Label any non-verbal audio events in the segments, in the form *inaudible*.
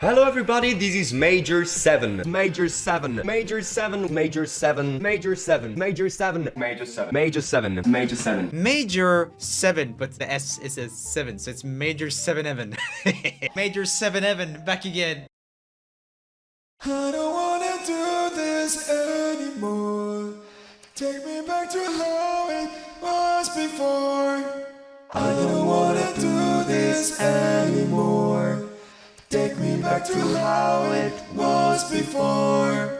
Hello everybody, this is Major 7. Major 7. Major 7. Major 7. Major 7. Major 7. Major 7. Major 7. Major 7. Major 7, but the S is a 7, so it's Major 7 Evan. *laughs* Major 7 Evan, back again. I don't wanna do this anymore. Take me back to how it was before. I don't wanna do this anymore. Back to how it was before.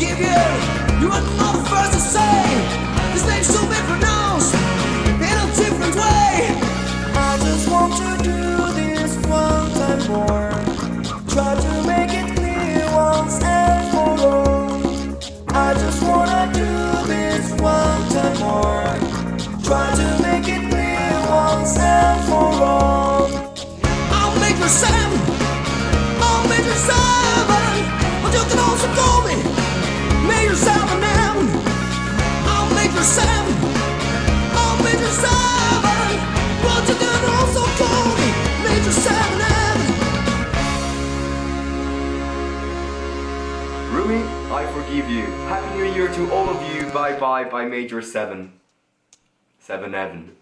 You You are the to say This name should be pronounced in a different way I just want to do this one time more. Try to make it clear once and for all. I just wanna do this one time more. Try to me, I forgive you. Happy New Year to all of you. Bye bye by Major 7. 7 Evan.